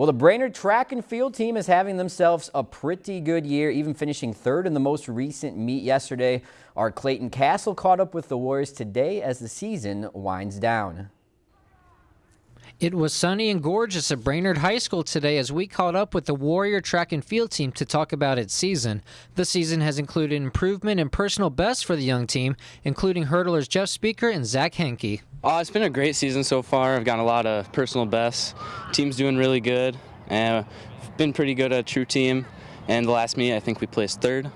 Well, the Brainerd track and field team is having themselves a pretty good year, even finishing third in the most recent meet yesterday. Our Clayton Castle caught up with the Warriors today as the season winds down. It was sunny and gorgeous at Brainerd High School today as we caught up with the Warrior track and field team to talk about its season. The season has included improvement and personal bests for the young team, including hurdlers Jeff Speaker and Zach Henke. Uh, it's been a great season so far. I've gotten a lot of personal bests. Team's doing really good, and been pretty good at true team. And the last meet, I think we placed third.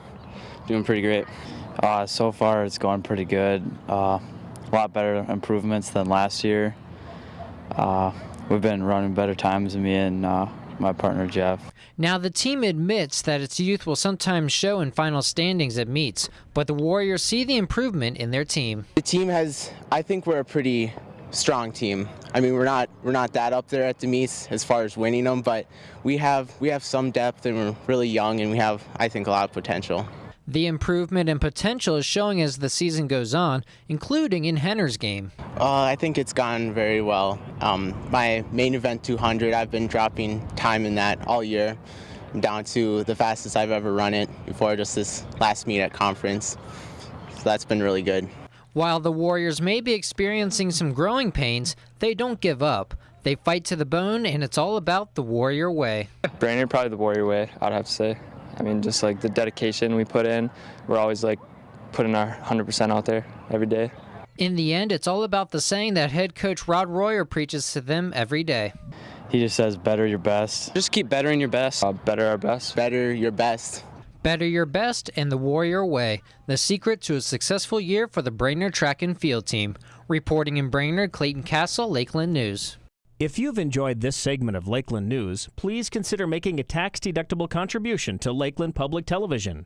Doing pretty great. Uh, so far, it's going pretty good. Uh, a lot better improvements than last year. Uh, we've been running better times than me and uh, my partner Jeff. Now, the team admits that its youth will sometimes show in final standings at meets, but the Warriors see the improvement in their team. The team has, I think we're a pretty strong team. I mean, we're not we're not that up there at the meets as far as winning them, but we have we have some depth and we're really young and we have I think a lot of potential. The improvement and potential is showing as the season goes on, including in Henner's game. Uh, I think it's gone very well. Um, my main event 200, I've been dropping time in that all year. I'm down to the fastest I've ever run it before just this last meet at conference. So that's been really good. While the Warriors may be experiencing some growing pains, they don't give up. They fight to the bone, and it's all about the Warrior way. Brainerd, probably the Warrior way, I'd have to say. I mean, just like the dedication we put in, we're always like putting our 100% out there every day. In the end, it's all about the saying that head coach Rod Royer preaches to them every day. He just says, better your best. Just keep bettering your best. Uh, better our best. Better your best. Better your best and the Warrior way, the secret to a successful year for the Brainerd track and field team. Reporting in Brainerd, Clayton Castle, Lakeland News. If you've enjoyed this segment of Lakeland News, please consider making a tax-deductible contribution to Lakeland Public Television.